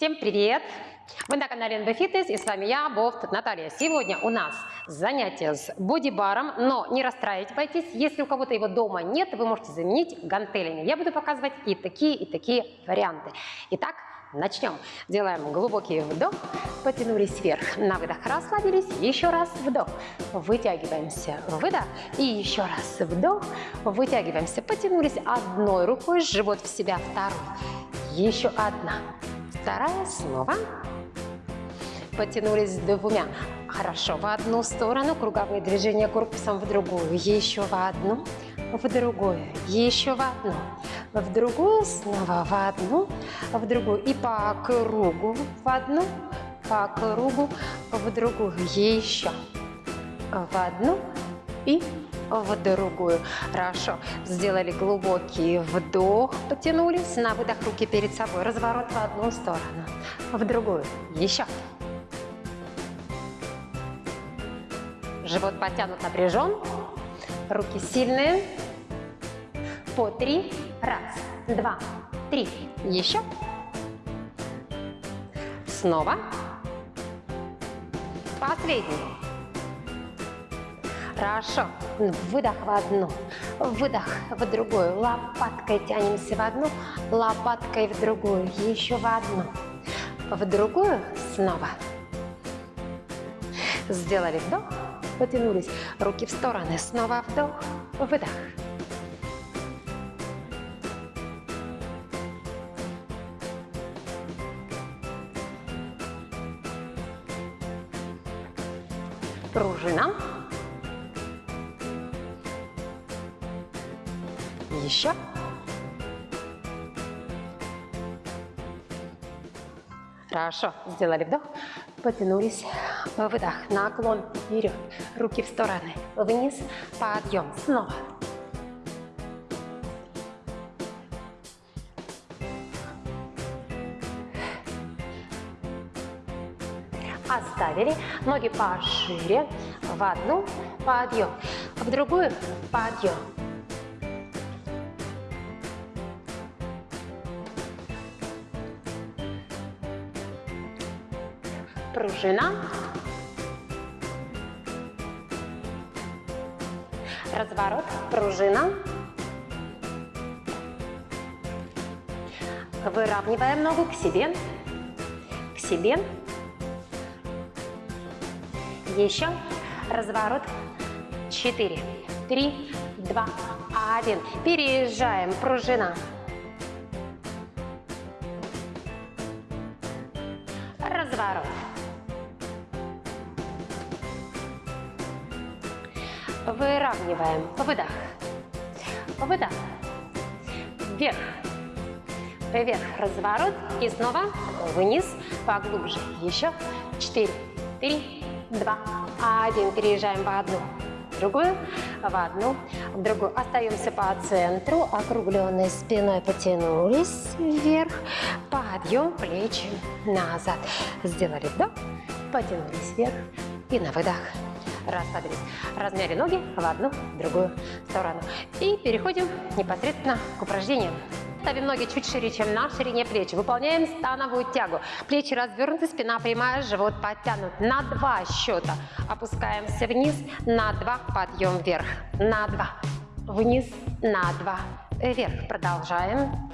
Всем привет! Вы на канале NB Fitness и с вами я, Бофт Наталья. Сегодня у нас занятие с бодибаром, но не расстраивайтесь, если у кого-то его дома нет, вы можете заменить гантелями. Я буду показывать и такие, и такие варианты. Итак, начнем. Делаем глубокий вдох, потянулись вверх, на выдох расслабились, еще раз вдох, вытягиваемся, выдох, и еще раз вдох, вытягиваемся, потянулись одной рукой, живот в себя, второй, еще одна, вторая, снова, потянулись двумя. Хорошо, в одну сторону, круговые движения корпусом в другую, еще в одну, в другую, еще в одну, в другую, снова в одну, в другую и по кругу в одну, по кругу в другую, еще в одну и в другую. Хорошо. Сделали глубокий вдох, потянулись, на выдох руки перед собой, разворот в одну сторону, в другую, еще. Живот потянут, напряжен, руки сильные, по три, раз, два, три, еще. Снова. Последний. Хорошо. Выдох в одну, выдох в другую. Лопаткой тянемся в одну, лопаткой в другую. Еще в одну, в другую. Снова. Сделали вдох, потянулись. Руки в стороны. Снова вдох, выдох. Пружина. Хорошо. Сделали вдох. Потянулись. Выдох. Наклон вперед. Руки в стороны. Вниз. Подъем. Снова. Оставили. Ноги пошире. В одну. Подъем. В другую. Подъем. Пружина, разворот, пружина, выравниваем ногу к себе, к себе, еще, разворот, 4, 3, 2, 1, переезжаем, пружина, Выравниваем. Выдох. Выдох. Вверх. Вверх. Разворот. И снова вниз. Поглубже. Еще. Четыре. Три. Два. Один. Переезжаем в одну. Другую. В одну. В другую. Остаемся по центру. Округленной спиной потянулись вверх. Подъем. Плечи назад. Сделали вдох. Потянулись вверх. И на выдох расслабились. Размяли ноги в одну, в другую сторону. И переходим непосредственно к упражнениям. Ставим ноги чуть шире, чем на ширине плеч. Выполняем становую тягу. Плечи развернуты, спина прямая, живот подтянут. На два счета опускаемся вниз, на два подъем вверх. На два. Вниз, на два. Вверх. Продолжаем.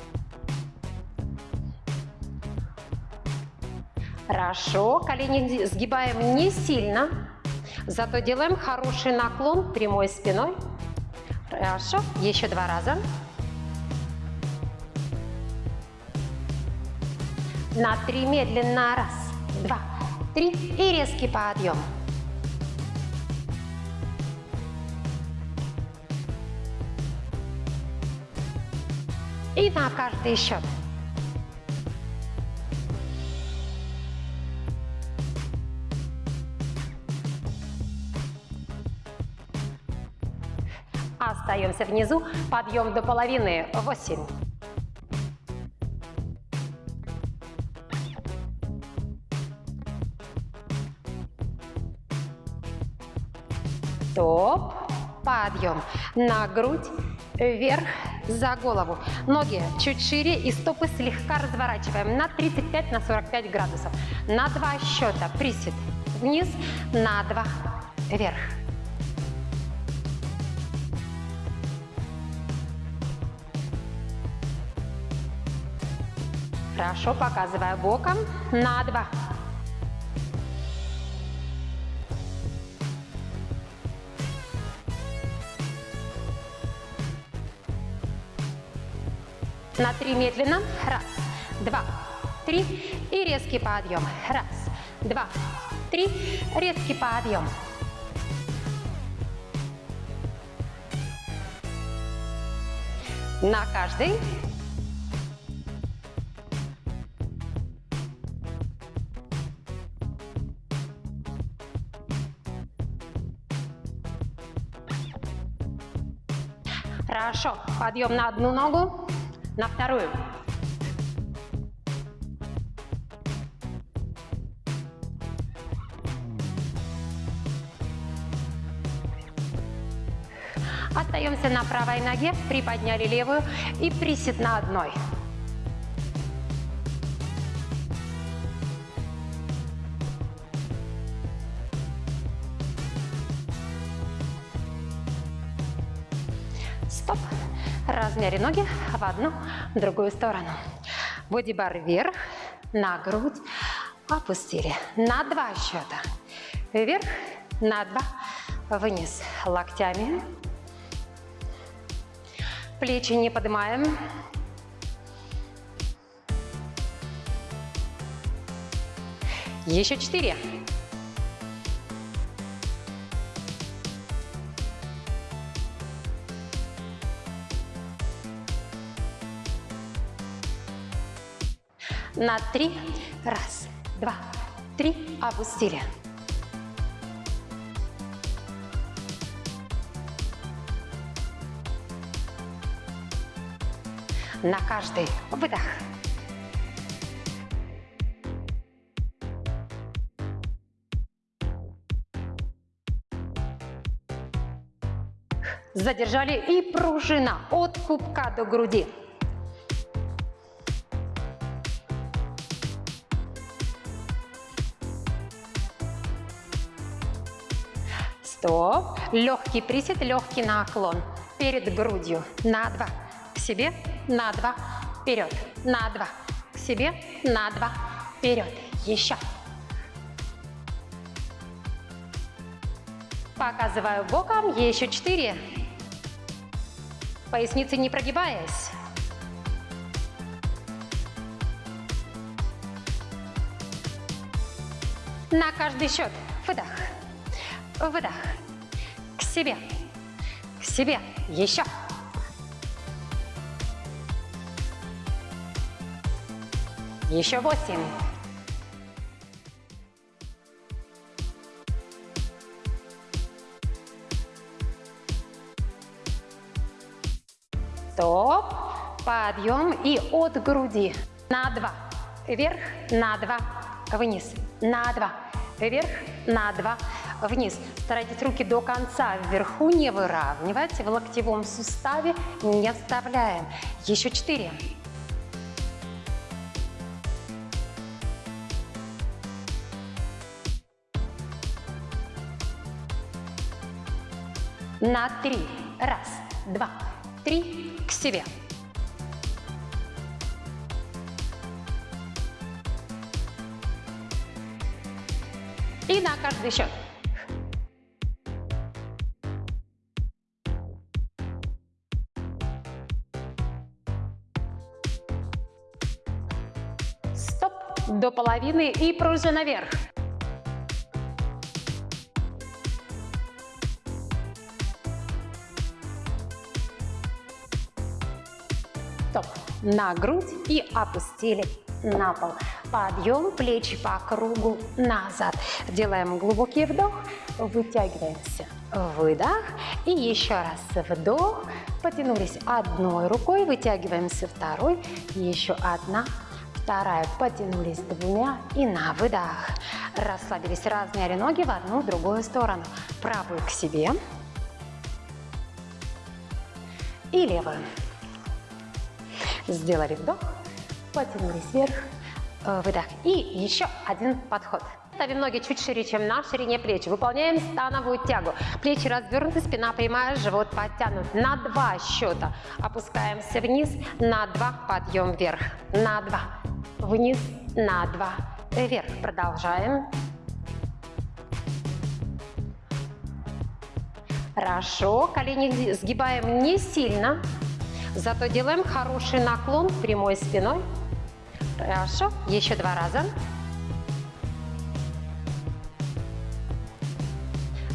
Хорошо. Колени сгибаем не сильно. Зато делаем хороший наклон прямой спиной. Хорошо. Еще два раза. На три медленно. Раз, два, три. И резкий подъем. И на каждый счет. Остаемся внизу. Подъем до половины. Восемь. Топ. Подъем. На грудь. Вверх. за голову. Ноги чуть шире и стопы слегка разворачиваем на 35-45 на градусов. На два счета присед вниз, на два вверх. Хорошо, показываю боком. На два. На три медленно. Раз, два, три. И резкий подъем. Раз, два, три. Резкий подъем. На каждый. Хорошо. Подъем на одну ногу, на вторую. Остаемся на правой ноге, приподняли левую и присед на одной. Размяли ноги в одну, в другую сторону. Бодибар вверх, на грудь, опустили. На два счета. Вверх, на два, вниз. Локтями. Плечи не поднимаем. Еще четыре. На три. Раз, два, три. Опустили. На каждый выдох. Задержали и пружина от пупка до груди. Легкий присед, легкий наклон. Перед грудью. На два. К себе. На два. Вперед. На два. К себе. На два. Вперед. Еще. Показываю боком. Еще четыре. Поясницы не прогибаясь. На каждый счет. Выдох. Выдох. Себе. К себе. Еще. Еще восемь. Стоп. Подъем и от груди. На два. Вверх, на два. Вниз. На два. Вверх, на два вниз. Старайтесь руки до конца вверху не выравнивать, в локтевом суставе не вставляем. Еще четыре. На три. Раз, два, три. К себе. И на каждый счет. До половины и пружина наверх. Стоп. На грудь и опустили на пол. Подъем, плечи по кругу назад. Делаем глубокий вдох, вытягиваемся. Выдох. И еще раз вдох. Потянулись одной рукой, вытягиваемся второй. Еще одна Вторая. Потянулись двумя и на выдох. Расслабились, размяли ноги в одну, в другую сторону. Правую к себе. И левую. Сделали вдох, потянулись вверх, э, выдох. И еще один подход. Ставим ноги чуть шире, чем на ширине плеч. Выполняем становую тягу. Плечи развернуты, спина прямая, живот подтянут. На два счета опускаемся вниз, на два подъем вверх. На два, вниз, на два, вверх. Продолжаем. Хорошо, колени сгибаем не сильно, зато делаем хороший наклон прямой спиной. Хорошо, еще два раза.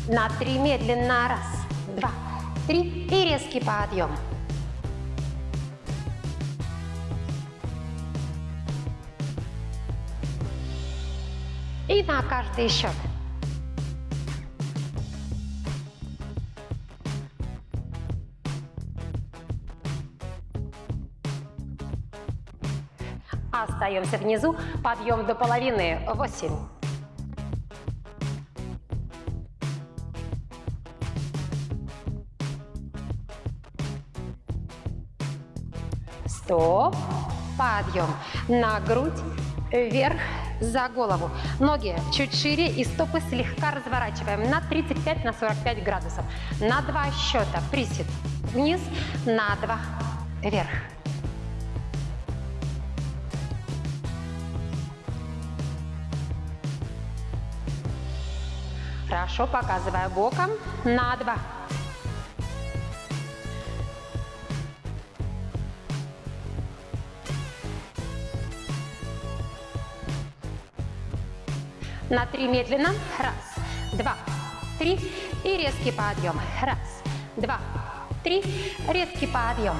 На три медленно. Раз, два, три. И резкий подъем. На каждый счет. Остаемся внизу. Подъем до половины. Восемь. Стоп. Подъем. На грудь. Вверх. За голову. Ноги чуть шире и стопы слегка разворачиваем на 35-45 на градусов. На два счета. Присед. Вниз. На два. Вверх. Хорошо, показывая боком. На два. На три медленно. Раз, два, три. И резкий подъем. Раз, два, три. Резкий подъем.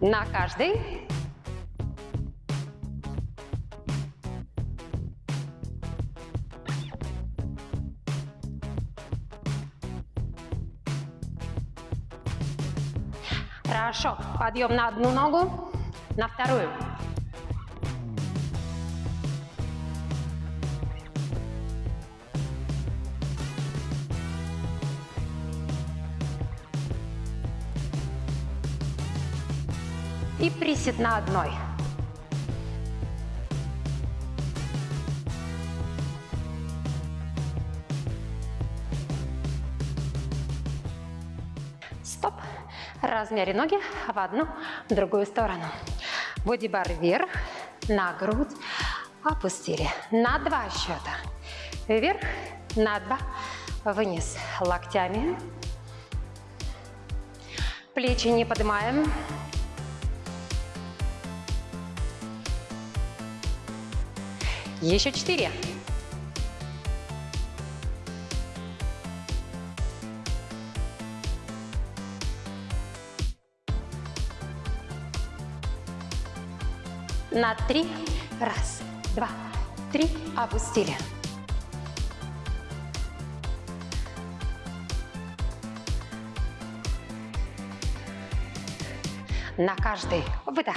На каждый. Хорошо. Подъем на одну ногу, на вторую. И присед на одной. Стоп. Размяли ноги в одну, в другую сторону. Бодибар вверх, на грудь, опустили. На два счета. Вверх, на два, вниз. Локтями. Плечи не поднимаем. Еще четыре. На три. Раз, два, три. Опустили. На каждый выдох.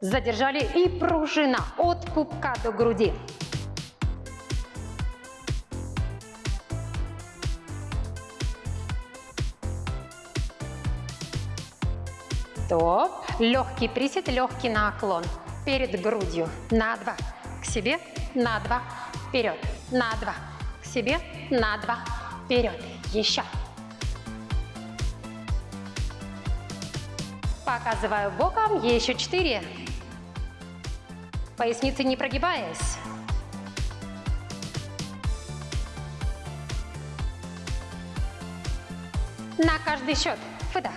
Задержали и пружина от пупка до груди. Стоп. Легкий присед, легкий наклон. Перед грудью. На два. К себе. На два. Вперед. На два. К себе. На два. Вперед. Еще. Показываю боком. Еще четыре. Поясницы не прогибаясь. На каждый счет. Выдох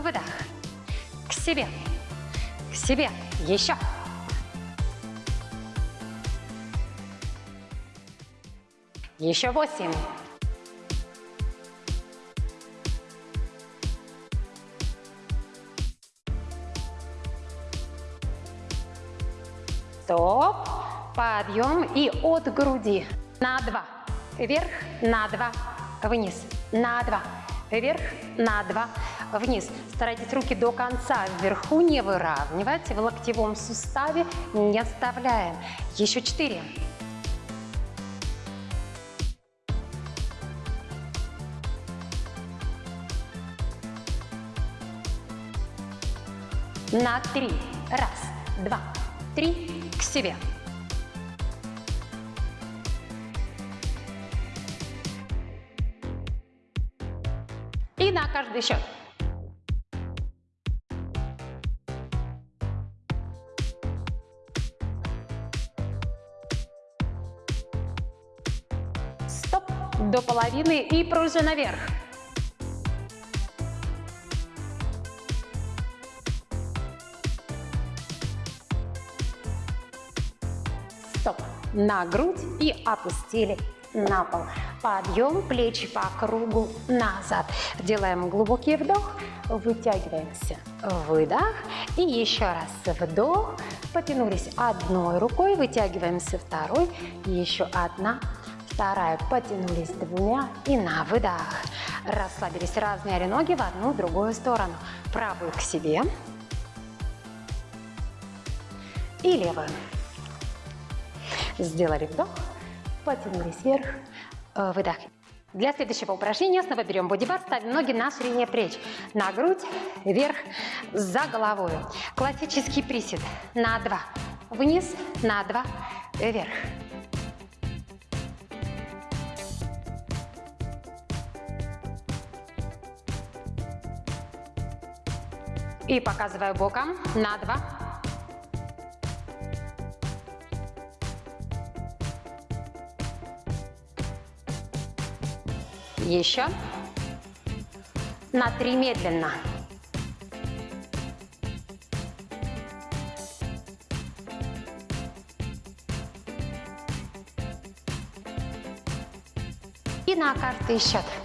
выдох. Себе, к себе, еще. Еще восемь. Стоп. Подъем и от груди. На два. Вверх, на два. Вниз. На два. Вверх, на два вниз. Старайтесь руки до конца вверху не выравнивать, в локтевом суставе не оставляем. Еще четыре. На три. Раз, два, три. К себе. И на каждый счет. Половины и пружина вверх. Стоп. На грудь и опустили на пол. Подъем, плечи по кругу назад. Делаем глубокий вдох, вытягиваемся. Выдох. И еще раз вдох. Потянулись одной рукой, вытягиваемся второй. Еще одна, вторая. Потянулись двумя и на выдох. Расслабились, размяли ноги в одну, другую сторону. Правую к себе и левую. Сделали вдох, потянулись вверх, э, выдох. Для следующего упражнения снова берем бодибар, ставим ноги на ширине плеч, на грудь, вверх, за головой. Классический присед на два, вниз, на два, вверх. И показываю боком на два, Еще. На три медленно. И на каждый счет.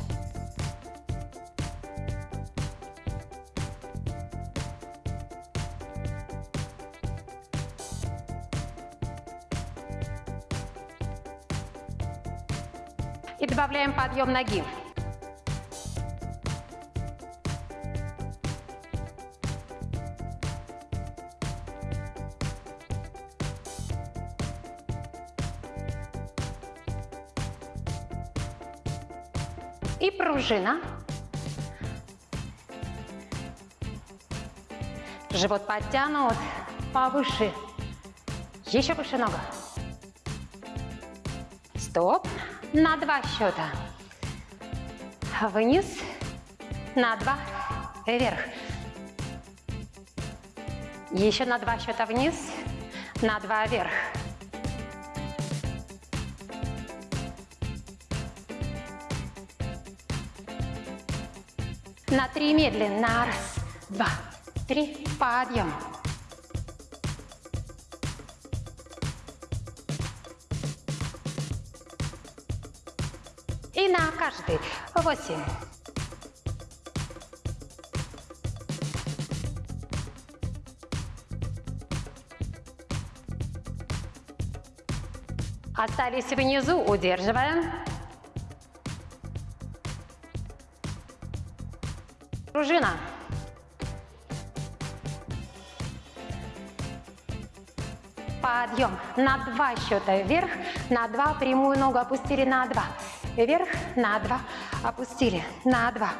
Добавляем подъем ноги. И пружина. Живот подтянут повыше. Еще выше нога. Стоп. На два счета. Вниз. На два. Вверх. Еще на два счета вниз. На два вверх. На три медленно. Раз, два, три. Подъем. Каждый. Восемь. Остались внизу, удерживаем. Пружина. Подъем. На два счета вверх, на два прямую ногу опустили на два. Вверх, на два, опустили, на два.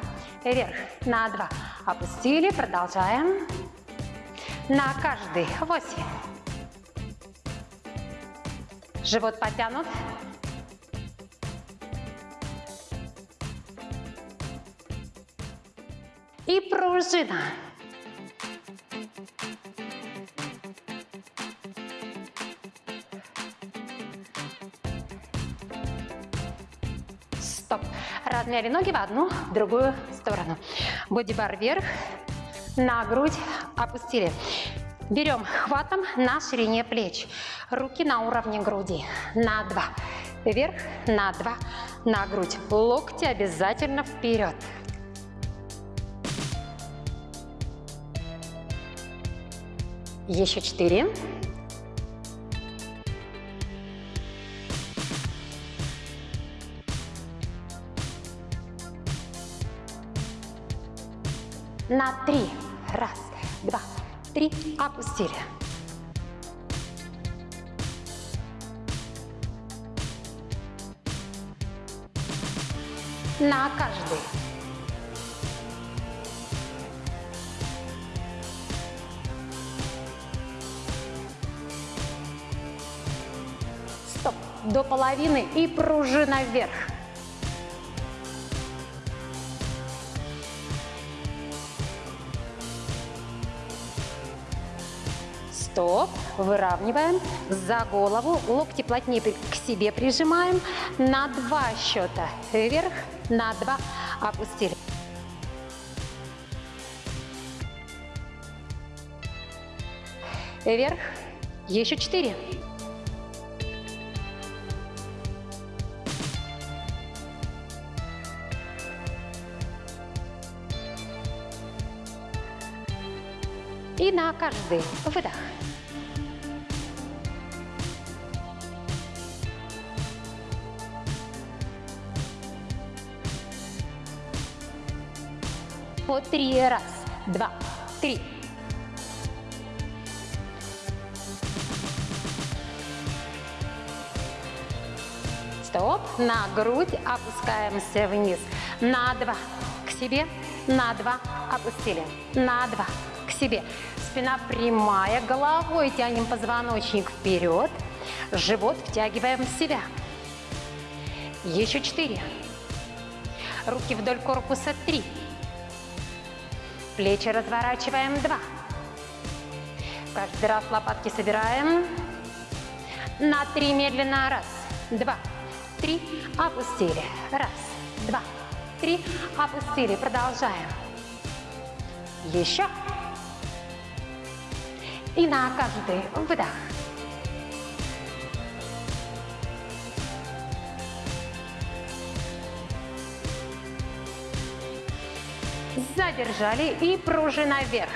Вверх, на два, опустили. Продолжаем. На каждый. Восемь. Живот потянут. И пружина. Размяли ноги в одну, в другую сторону. Бодибар вверх, на грудь опустили. Берем хватом на ширине плеч. Руки на уровне груди. На два. Вверх, на два, на грудь. Локти обязательно вперед. Еще четыре. На три. Раз, два, три. Опустили. На каждый. Стоп. До половины и пружина вверх. Выравниваем. За голову. Локти плотнее к себе прижимаем. На два счета вверх. На два опустили. Вверх. Еще четыре. И на каждый выдох. По три. Раз, два, три. Стоп. На грудь опускаемся вниз. На два. К себе. На два. Опустили. На два. К себе. Спина прямая. Головой тянем позвоночник вперед. Живот втягиваем в себя. Еще четыре. Руки вдоль корпуса. Три. Плечи разворачиваем. Два. Каждый раз лопатки собираем. На три медленно. Раз, два, три. Опустили. Раз, два, три. Опустили. Продолжаем. Еще. И на каждый выдох. Задержали и пружина вверх.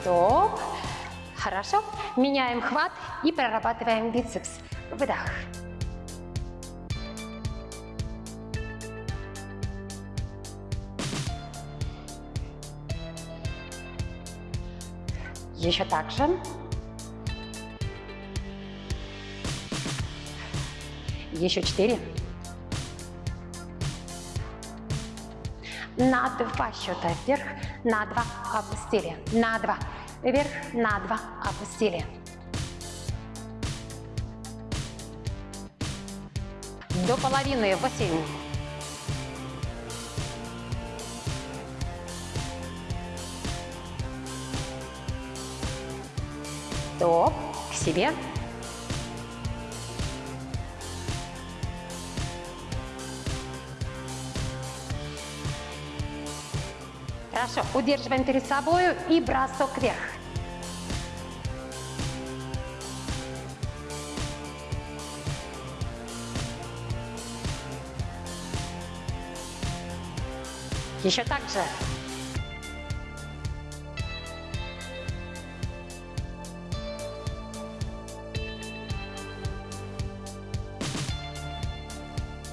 Стоп. Хорошо. Меняем хват и прорабатываем бицепс. Выдох. Еще так же. Еще четыре. На два счета вверх, на два опустили, на два вверх, на два опустили. До половины восемь. Стоп, к себе. Хорошо, удерживаем перед собой и бросок вверх. Еще так же.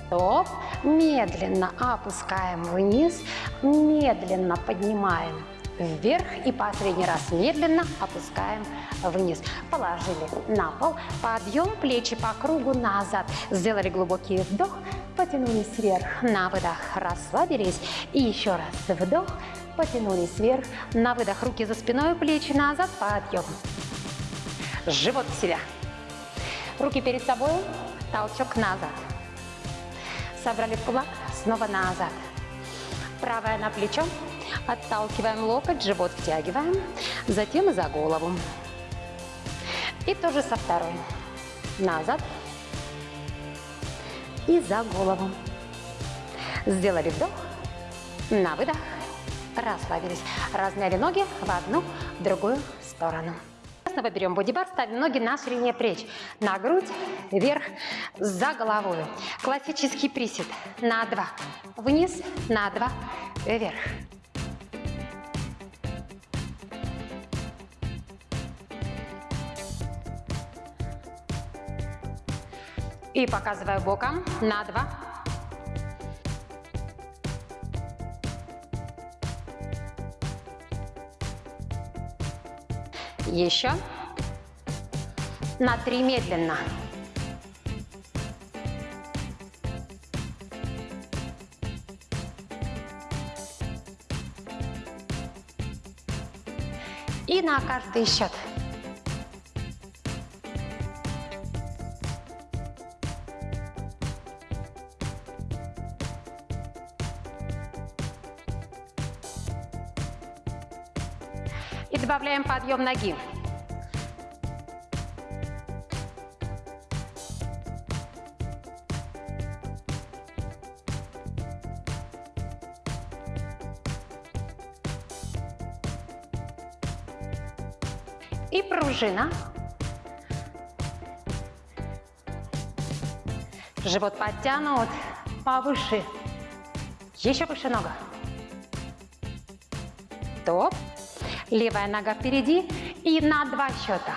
Стоп. Медленно опускаем вниз, медленно поднимаем вверх и последний раз медленно опускаем вниз. Положили на пол, подъем, плечи по кругу назад. Сделали глубокий вдох, потянулись вверх, на выдох расслабились. И еще раз вдох, потянулись вверх, на выдох руки за спиной, плечи назад, подъем. Живот в себя. Руки перед собой, толчок назад. Собрали в кулак, снова назад. Правая на плечо, отталкиваем локоть, живот втягиваем, затем за голову. И тоже со второй. Назад и за голову. Сделали вдох, на выдох, расслабились. Размяли ноги в одну, в другую сторону. Снова берем бодибар, ставим ноги на ширине плеч. На грудь, вверх, за головой. Классический присед. На два. Вниз, на два, вверх. И показываю боком на два. Еще. На три медленно. И на каждый счет. Добавляем подъем ноги. И пружина. Живот подтянут повыше. Еще выше нога. Топ. Левая нога впереди и на два счета.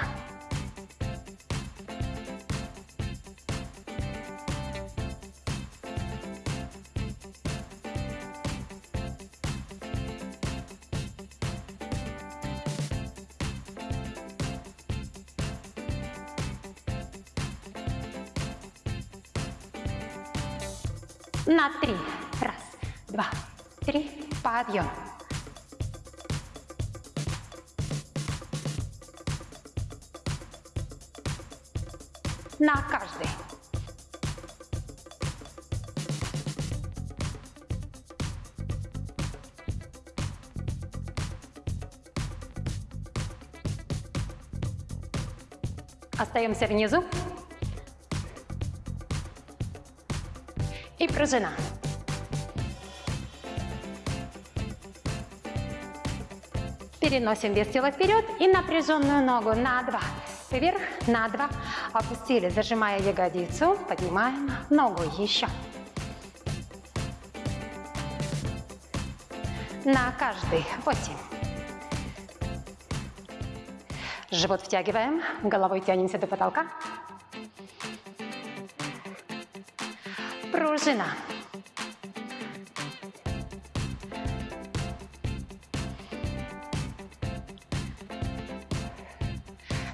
На три. Раз, два, три. Подъем. Остаемся внизу. И пружина. Переносим вес тела вперед и напряженную ногу на два. Вверх, на два. Опустили, зажимая ягодицу. Поднимаем ногу еще. На каждый. Восемь. Живот втягиваем, головой тянемся до потолка. Пружина.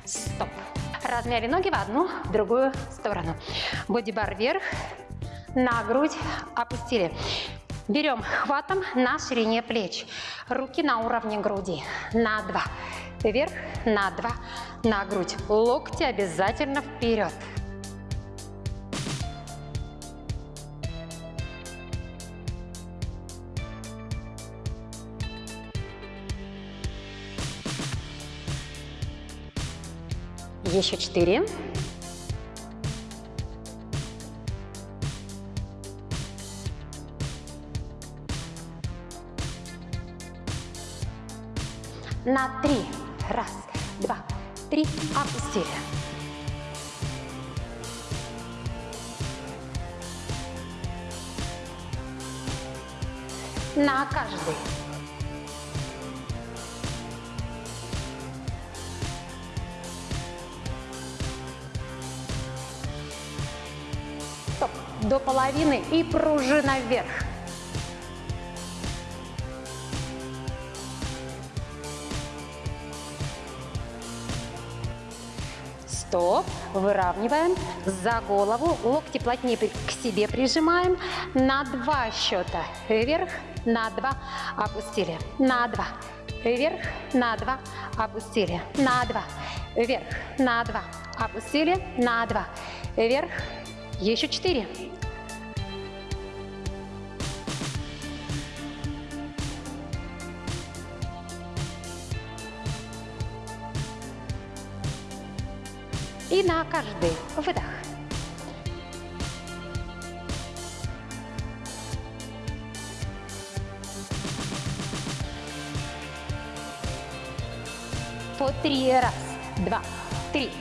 Стоп. Размяли ноги в одну, в другую сторону. Бодибар вверх, на грудь опустили. Берем хватом на ширине плеч. Руки на уровне груди. На два. Вверх, на два, на грудь. Локти обязательно вперед. Еще четыре. На три. Опустили. На каждый. Стоп. До половины и пружина вверх. Выравниваем за голову. Локти плотнее к себе прижимаем. На два счета. Вверх, на два. Опустили. На два. Вверх, на два. Опустили. На два. Вверх, на два. Опустили. На два. Вверх. Еще четыре. И на каждый выдох. По три. Раз, два, три.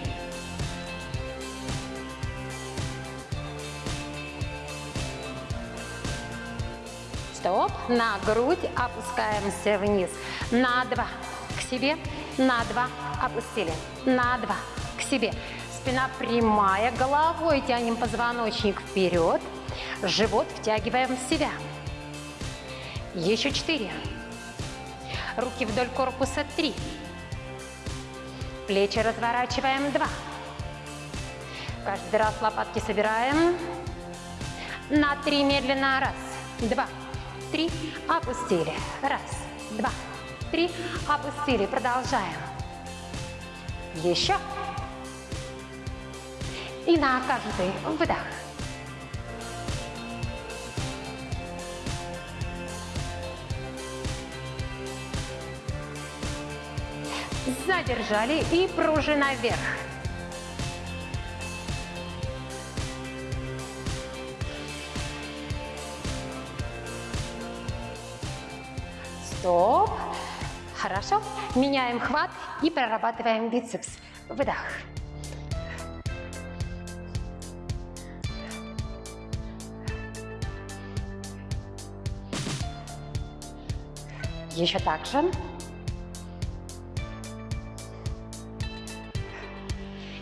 Стоп. На грудь опускаемся вниз. На два. К себе. На два. Опустили. На два. К себе. Спина прямая, головой тянем позвоночник вперед, живот втягиваем в себя. Еще четыре. Руки вдоль корпуса три. Плечи разворачиваем два. Каждый раз лопатки собираем. На три медленно. Раз, два, три. Опустили. Раз, два, три. Опустили. Продолжаем. Еще. И на каждый выдох. Задержали и пружина вверх. Стоп. Хорошо. Меняем хват и прорабатываем бицепс. Выдох. Еще так же.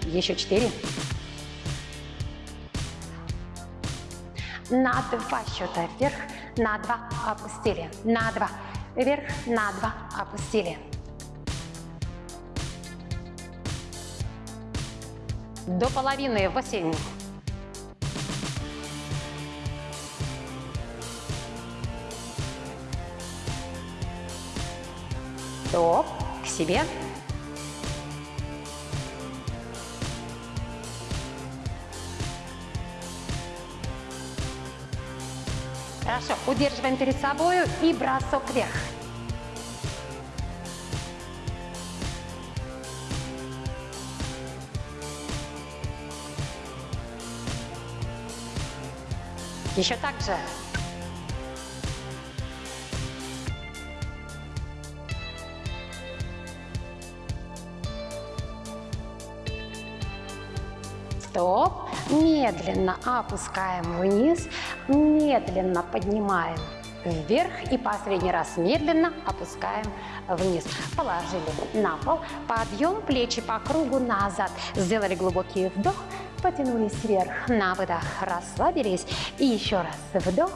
Еще четыре. На два счета вверх, на два опустили, на два вверх, на два опустили. До половины восемь. Стоп, к себе. Хорошо, удерживаем перед собой и бросок вверх. Еще так же. Медленно опускаем вниз, медленно поднимаем вверх и последний раз медленно опускаем вниз. Положили на пол, подъем, плечи по кругу назад. Сделали глубокий вдох, потянулись вверх, на выдох расслабились. И еще раз вдох,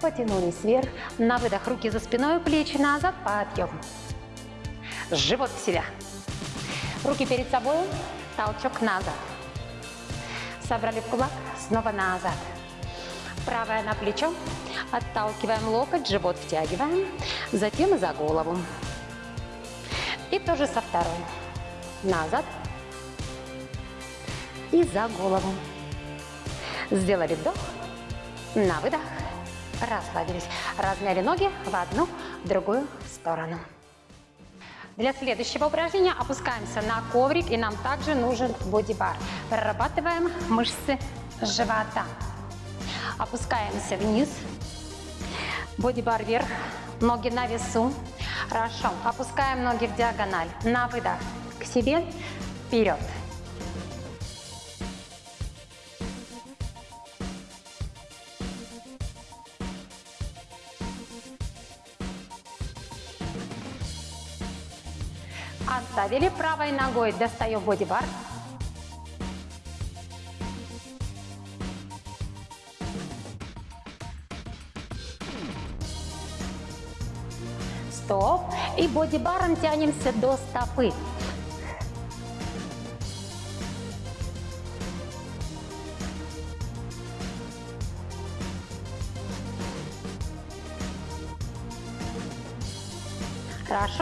потянулись вверх, на выдох руки за спиной, плечи назад, подъем. Живот в себя. Руки перед собой, толчок назад. Собрали в кулак, снова назад. Правое на плечо, отталкиваем локоть, живот втягиваем, затем за голову. И тоже со второй. Назад и за голову. Сделали вдох, на выдох, расслабились. Размяли ноги в одну, в другую сторону. Для следующего упражнения опускаемся на коврик, и нам также нужен бодибар. Прорабатываем мышцы живота. Опускаемся вниз, бодибар вверх, ноги на весу. Хорошо, опускаем ноги в диагональ. На выдох к себе, вперед. Оставили правой ногой, достаем бодибар. Стоп. И бодибаром тянемся до стопы.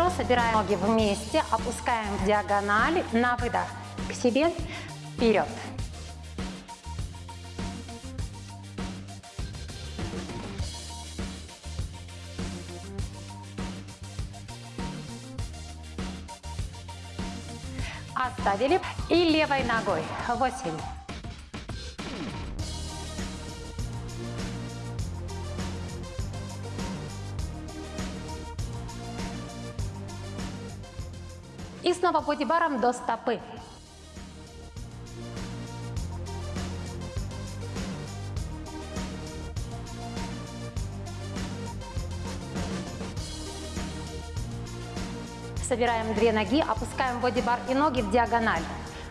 Хорошо, собираем ноги вместе, опускаем в диагонали, на выдох к себе, вперед. Оставили и левой ногой. нужно по баром до стопы. Собираем две ноги, опускаем бодибар и ноги в диагональ.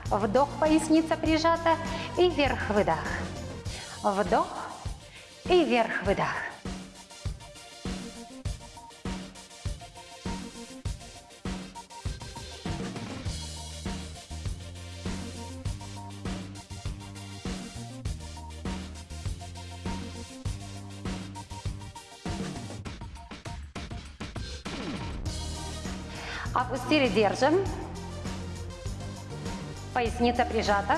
Вдох, поясница прижата и вверх-выдох. Вдох и вверх-выдох. 4 держим. Поясница прижата.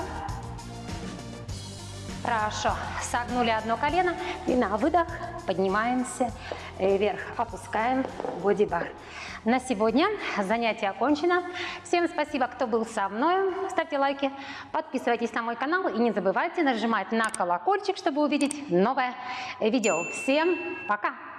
Хорошо. Согнули одно колено. И на выдох поднимаемся э, вверх. Опускаем бодибар. На сегодня занятие окончено. Всем спасибо, кто был со мной. Ставьте лайки, подписывайтесь на мой канал. И не забывайте нажимать на колокольчик, чтобы увидеть новое видео. Всем пока!